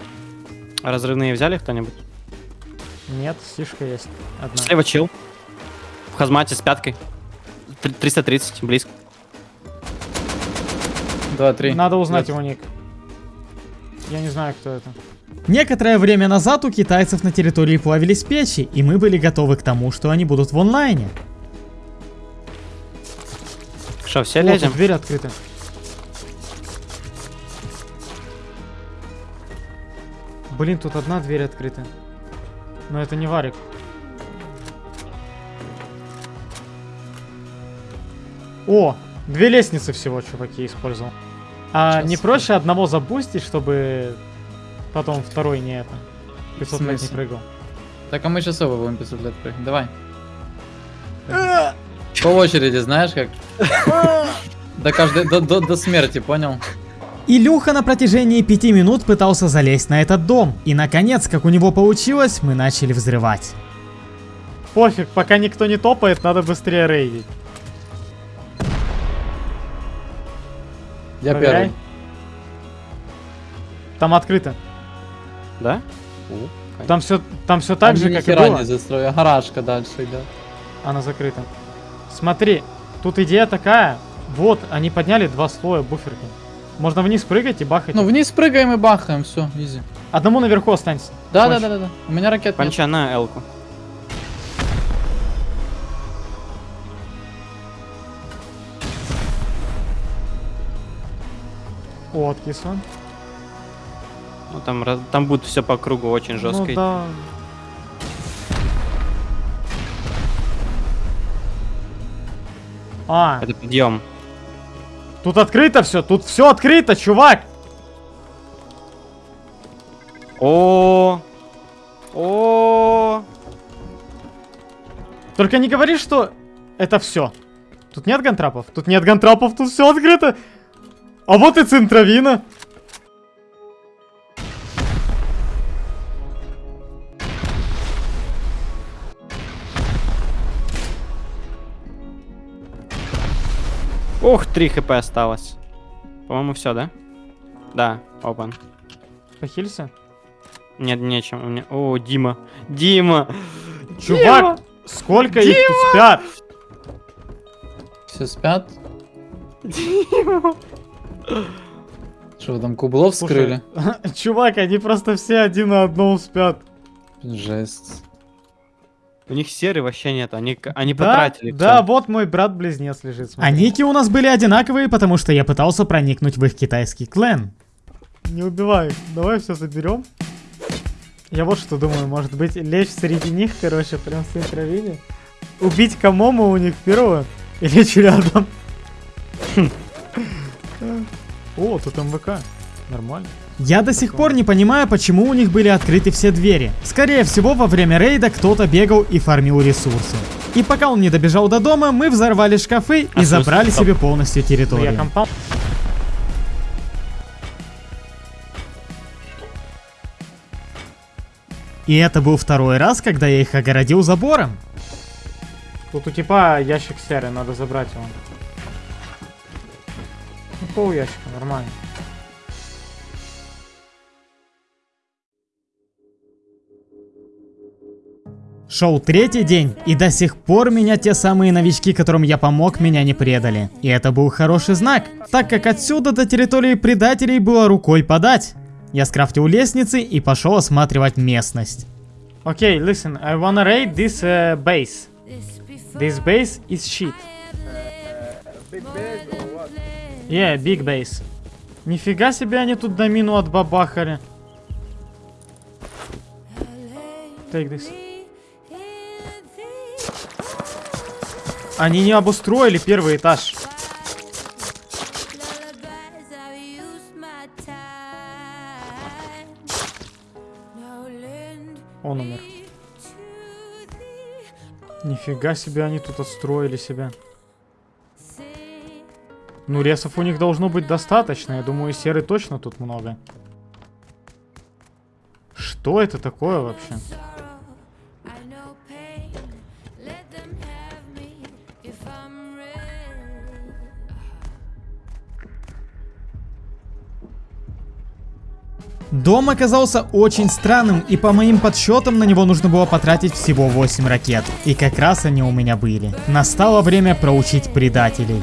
А разрывные взяли кто-нибудь? Нет, стишка есть. Одна. Слева чил. В хазмате с пяткой. Тр- 330, близко. 2-3. Надо узнать его ник. Я не знаю, кто это. Некоторое время назад у китайцев на территории плавились печи, и мы были готовы к тому, что они будут в онлайне. Что, все О, лезем? дверь открыта. Блин, тут одна дверь открыта. Но это не варик. О, две лестницы всего, чуваки, использовал. А Сейчас. не проще одного запустить, чтобы потом второй не это. 500 лет не прыгал. Так, а мы сейчас оба будем 500 лет прыгать. Давай. По очереди, знаешь как? До каждой, до, до, до смерти, понял? Илюха на протяжении пяти минут пытался залезть на этот дом, и наконец, как у него получилось, мы начали взрывать. Пофиг, пока никто не топает, надо быстрее рейдить. Я Проверяй. первый. Там открыто. Да? Там все, там все так Они же, как и было. не застрою, гаражка дальше идет. Она закрыта. Смотри, тут идея такая. Вот, они подняли два слоя буферки. Можно вниз прыгать и бахать. Ну, вниз прыгаем и бахаем, все, изи. Одному наверху останься. Да, да, да, да, да. У меня ракет нет. Панча на элку. О, откис он. Ну там, там будет все по кругу очень жестко. Ну да. А, Это подъем. Тут открыто все, тут все открыто, чувак. О, о, Только не говори, что это все. Тут нет гантрапов, тут нет гантрапов, тут все открыто. А вот и центровина. Ух, 3 хп осталось. По-моему, все, да? Да, open. Похилься? Нет, нечем. У меня... О, Дима. Дима! Чувак, сколько их тут спят? Все спят? Дима! Что вы там кублов Слушай, вскрыли? Чувак, они просто все один на одном спят. Жесть. У них серы вообще нет, они, они Да, потратили. да, всё. вот мой брат-близнец лежит. смотри. А ники у нас были одинаковые, потому что я пытался проникнуть в их китайский клан. Не убивай, давай все заберем. Я вот что думаю, может быть, лечь среди них, короче, прям в центровине. Убить Камому у них первого и лечь рядом. О, тут МВК. Нормально. Я до сих пор не понимаю, почему у них были открыты все двери. Скорее всего, во время рейда кто-то бегал и фармил ресурсы. И пока он не добежал до дома, мы взорвали шкафы и А, забрали себе полностью территорию. И это был второй раз, когда я их огородил забором. Тут у типа ящик серый, надо забрать его. Ну, пол ящика, нормально. Шел третий день, и до сих пор меня те самые новички, которым я помог, меня не предали. И это был хороший знак, так как отсюда до территории предателей было рукой подать. Я скрафтил лестницы и пошел осматривать местность. Okay, listen, I wanna raid this uh, base. This base is shit. Yeah, big base. Нифига себе они тут домину отбабахали. Take this. Они не обустроили первый этаж. Он умер. Нифига себе они тут отстроили себя. Ну, ресов у них должно быть достаточно. Я думаю, серы точно тут много. Что это такое вообще? Дом оказался очень странным, и по моим подсчетам на него нужно было потратить всего 8 ракет. И как раз они у меня были. Настало время проучить предателей.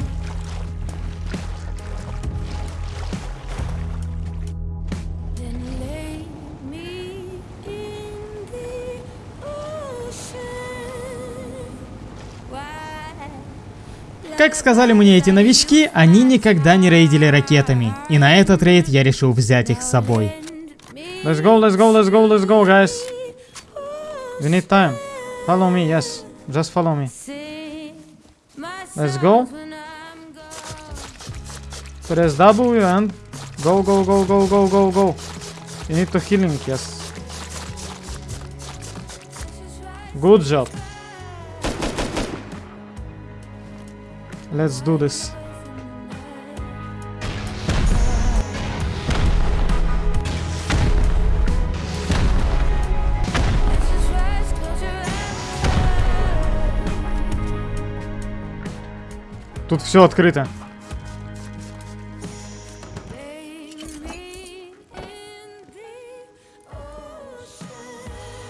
Как сказали мне эти новички, они никогда не рейдили ракетами. И на этот рейд я решил взять их с собой. Let's go, let's go, let's go, let's go, guys. We need time. Follow me, yes. Just follow me. Let's go. Press W and go, go, go, go, go, go, go. You need to healing, yes. Good job. Let's do this. Тут все открыто.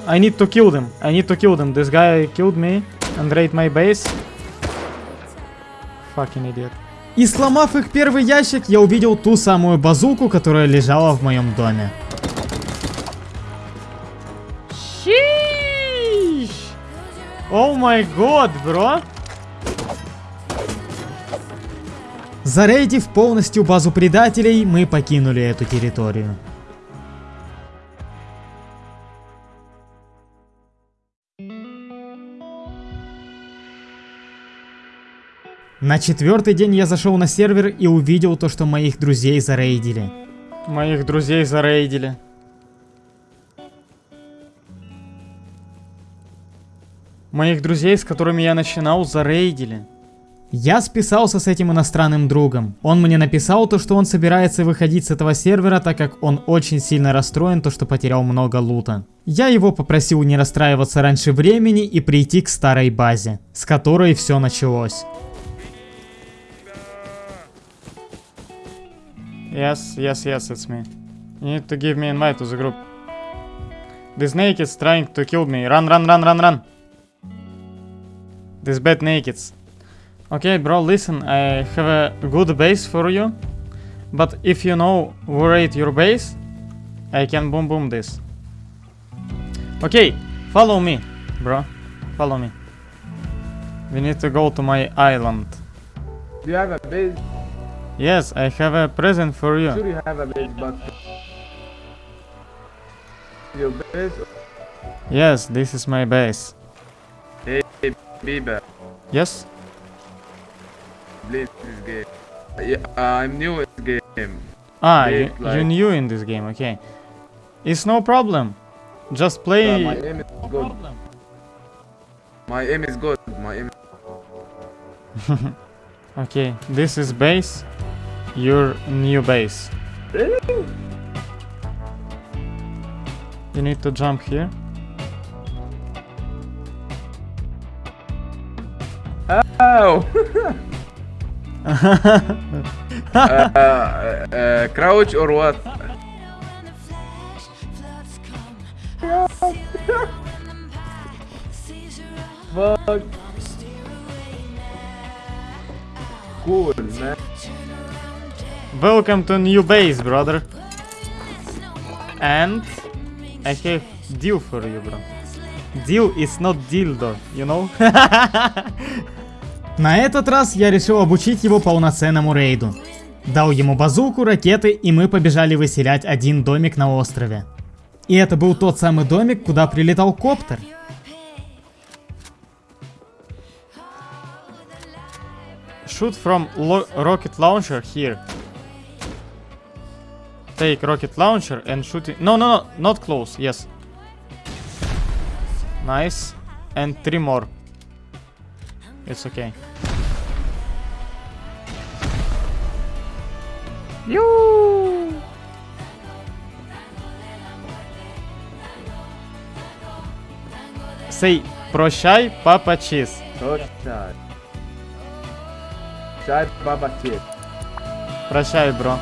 I need to kill them. I need to kill them. This guy killed me and raid my base. Fucking idiot. И сломав их первый ящик, я увидел ту самую базуку, которая лежала в моем доме. Sheesh! Oh my god, bro! Зарейдив полностью базу предателей, мы покинули эту территорию. На четвертый день я зашел на сервер и увидел то, что моих друзей зарейдили. Моих друзей зарейдили. Моих друзей, с которыми я начинал, зарейдили. Я списался с этим иностранным другом. Он мне написал то, что он собирается выходить с этого сервера, так как он очень сильно расстроен, то что потерял много лута. Я его попросил не расстраиваться раньше времени и прийти к старой базе, с которой все началось. Yes, yes, yes, it's me. You need to give me invite to the group. This naked's trying to kill me. Run, run, run, run, run. This bad nakeds. Okay, bro, listen, I have a good base for you. But if you know where at your base, I can boom boom this. Okay, follow me, bro. Follow me. We need to go to my island. Do you have a base? Yes, I have a present for you. Sure you have a base, but... Your base? Yes, this is my base. Hey, Bieber, Yes? Please this game. Yeah, uh, I'm new in this game. Ah, Play you, it like- new in this game, okay. It's no problem. Just play. my aim is good. My aim is good. My aim okay, this is base. Your new base. Really? You need to jump here. Oh! uh, uh, crouch or what? Fuck. Cool, man. Welcome to new base, brother. And I have deal for you, bro. Deal is not dildo, you know? На этот раз я решил обучить его полноценному рейду. Дал ему базуку, ракеты, и мы побежали выселять один домик на острове. И это был тот самый домик, куда прилетал коптер. Shoot from rocket launcher here. Take rocket launcher and shoot it. No, no, no, not close. Yes. Nice. And three more. It's okay. You. Say прощай, папа чиз. Прощай. Чай, баба, чип. Прощай, бро.